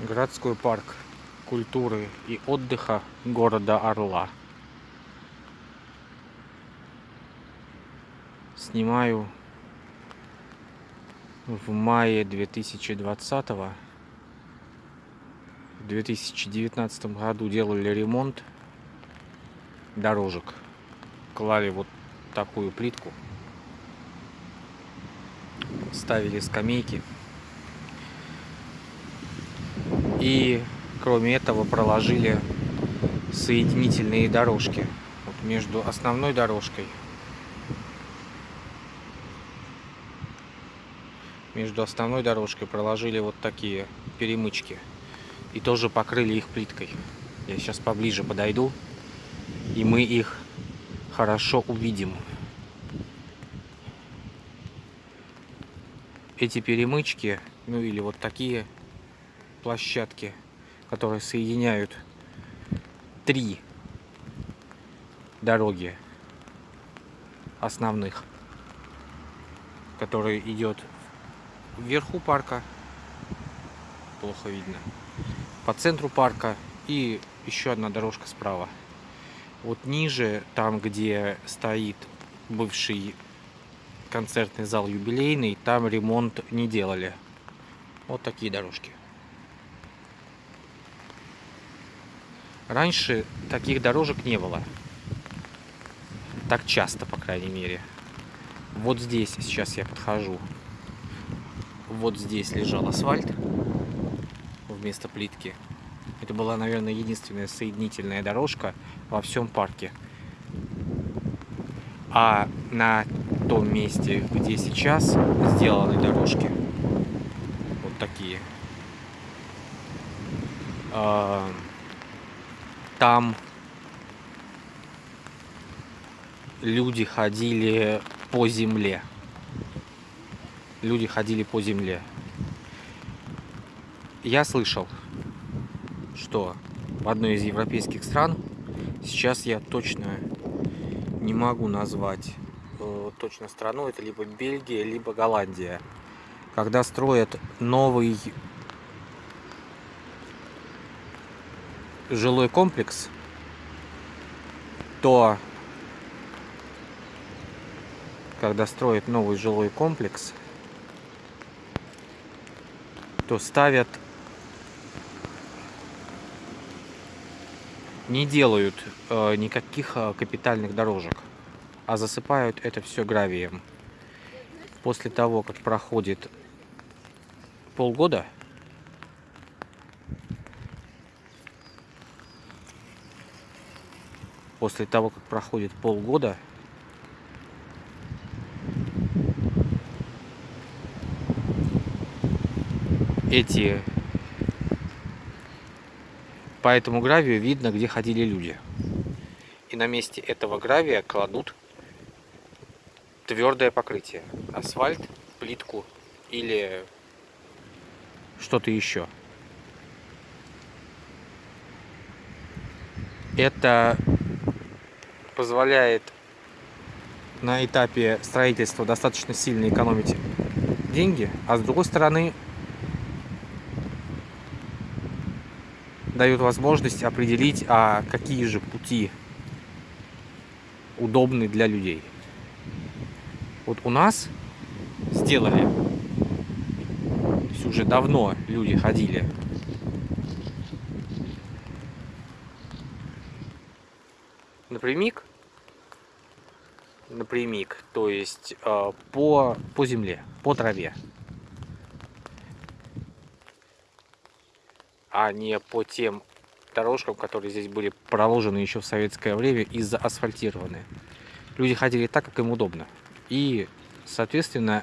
городской парк культуры и отдыха города Орла. Снимаю в мае 2020 -го. В 2019 году делали ремонт дорожек. Клали вот такую плитку. Ставили скамейки. И кроме этого проложили соединительные дорожки. Вот между основной дорожкой между основной дорожкой проложили вот такие перемычки и тоже покрыли их плиткой. Я сейчас поближе подойду и мы их хорошо увидим. Эти перемычки ну или вот такие площадки которые соединяют три дороги основных, которые идет вверху парка, плохо видно, по центру парка и еще одна дорожка справа. Вот ниже, там где стоит бывший концертный зал юбилейный, там ремонт не делали. Вот такие дорожки. Раньше таких дорожек не было. Так часто, по крайней мере. Вот здесь сейчас я подхожу. Вот здесь лежал асфальт вместо плитки. Это была, наверное, единственная соединительная дорожка во всем парке. А на том месте, где сейчас сделаны дорожки, вот такие, а, там люди ходили по земле. Люди ходили по земле. Я слышал, что в одной из европейских стран, сейчас я точно не могу назвать э, точно страну, это либо Бельгия, либо Голландия, когда строят новый жилой комплекс, то когда строят новый жилой комплекс, то ставят, не делают э, никаких э, капитальных дорожек, а засыпают это все гравием. После того, как проходит полгода, после того, как проходит полгода, эти по этому гравию видно, где ходили люди. И на месте этого гравия кладут твердое покрытие. Асфальт, плитку или что-то еще. Это позволяет на этапе строительства достаточно сильно экономить деньги, а с другой стороны дает возможность определить, а какие же пути удобны для людей. Вот у нас сделали, то есть уже давно люди ходили напрямик, напрямик, то есть э, по, по земле, по траве. А не по тем дорожкам, которые здесь были проложены еще в советское время и заасфальтированы. Люди ходили так, как им удобно. И, соответственно,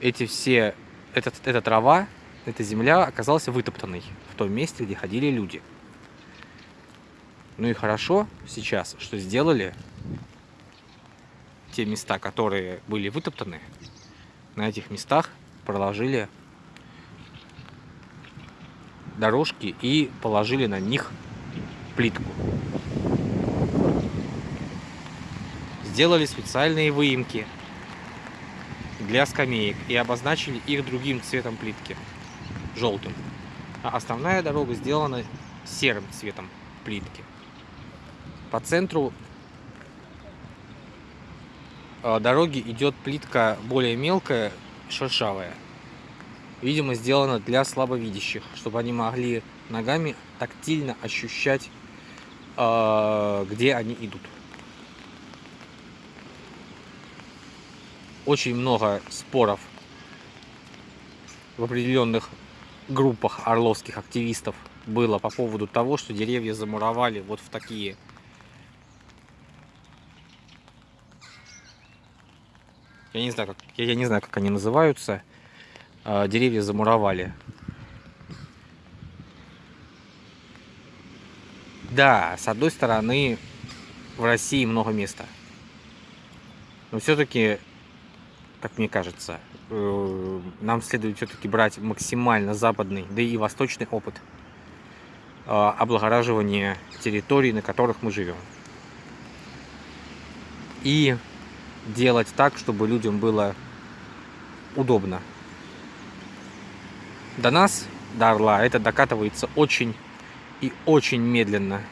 эти все, этот, эта трава, эта земля оказалась вытоптанной в том месте, где ходили люди. Ну и хорошо сейчас, что сделали те места, которые были вытоптаны, на этих местах проложили дорожки и положили на них плитку. Сделали специальные выемки для скамеек и обозначили их другим цветом плитки, желтым. А основная дорога сделана серым цветом плитки. По центру э, дороги идет плитка более мелкая, шершавая. Видимо, сделана для слабовидящих, чтобы они могли ногами тактильно ощущать, э, где они идут. Очень много споров в определенных группах орловских активистов было по поводу того, что деревья замуровали вот в такие я не знаю, как, я, я не знаю, как они называются, э, деревья замуровали. Да, с одной стороны, в России много места. Но все-таки, как мне кажется, э, нам следует все-таки брать максимально западный, да и восточный опыт э, облагораживания территорий, на которых мы живем. И делать так, чтобы людям было удобно. До нас, до Орла, это докатывается очень и очень медленно.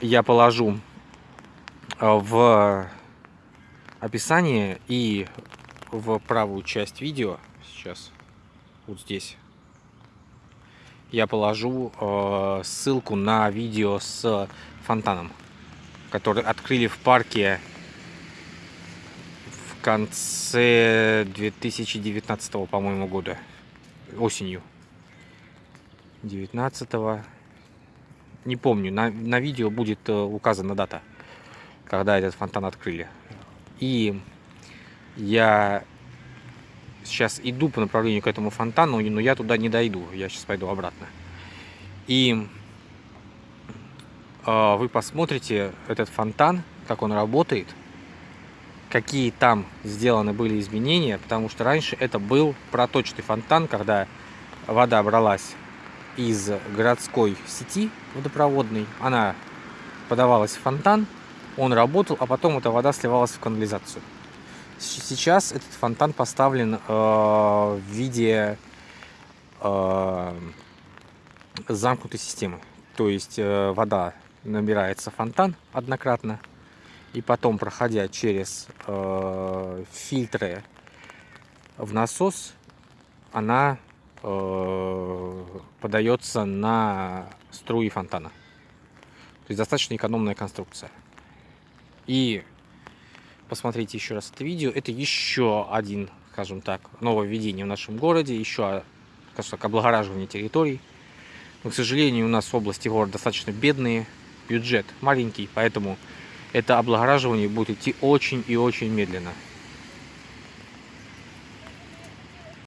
Я положу э, в описание и в правую часть видео, сейчас вот здесь, я положу э, ссылку на видео с фонтаном который открыли в парке в конце 2019 по-моему года. Осенью. 19 -го. не помню. На, на видео будет э, указана дата когда этот фонтан открыли. И я сейчас иду по направлению к этому фонтану но я туда не дойду. Я сейчас пойду обратно. И вы посмотрите этот фонтан, как он работает, какие там сделаны были изменения, потому что раньше это был проточный фонтан, когда вода бралась из городской сети водопроводной, она подавалась в фонтан, он работал, а потом эта вода сливалась в канализацию. Сейчас этот фонтан поставлен э, в виде э, замкнутой системы. То есть э, вода набирается фонтан однократно. И потом, проходя через э, фильтры в насос, она э, подается на струи фонтана. То есть достаточно экономная конструкция. И посмотрите еще раз это видео. Это еще один, скажем так, нововведение в нашем городе. Еще, скажем так, облагораживание территорий. Но, к сожалению, у нас области города достаточно бедные бюджет маленький, поэтому это облагораживание будет идти очень и очень медленно.